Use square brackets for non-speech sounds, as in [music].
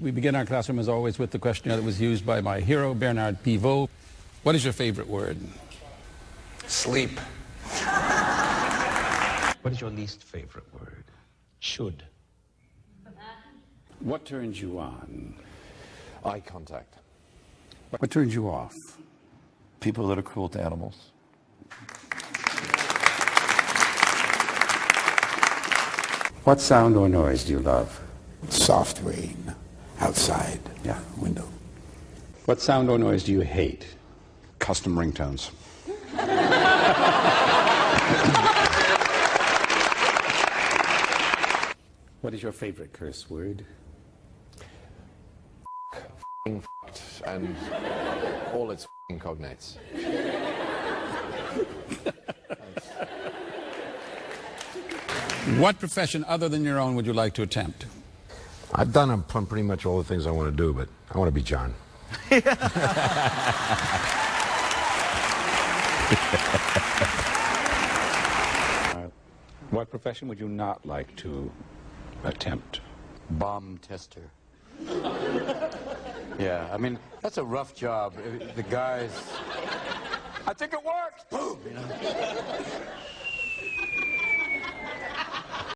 We begin our classroom, as always, with the questionnaire that was used by my hero, Bernard Pivot. What is your favorite word? Sleep. [laughs] what is your least favorite word? Should. What turns you on? Eye contact. What turns you off? People that are cruel to animals. What sound or noise do you love? Soft rain outside. Yeah. Window. What sound or noise do you hate? Custom ringtones. What is your favorite curse word? And all its cognates. What profession other than your own would you like to attempt? I've done pretty much all the things I want to do, but I want to be John. [laughs] What profession would you not like to attempt? bomb tester. [laughs] yeah, I mean, that's a rough job. Uh, The guys. I think it worked! Boom! You know?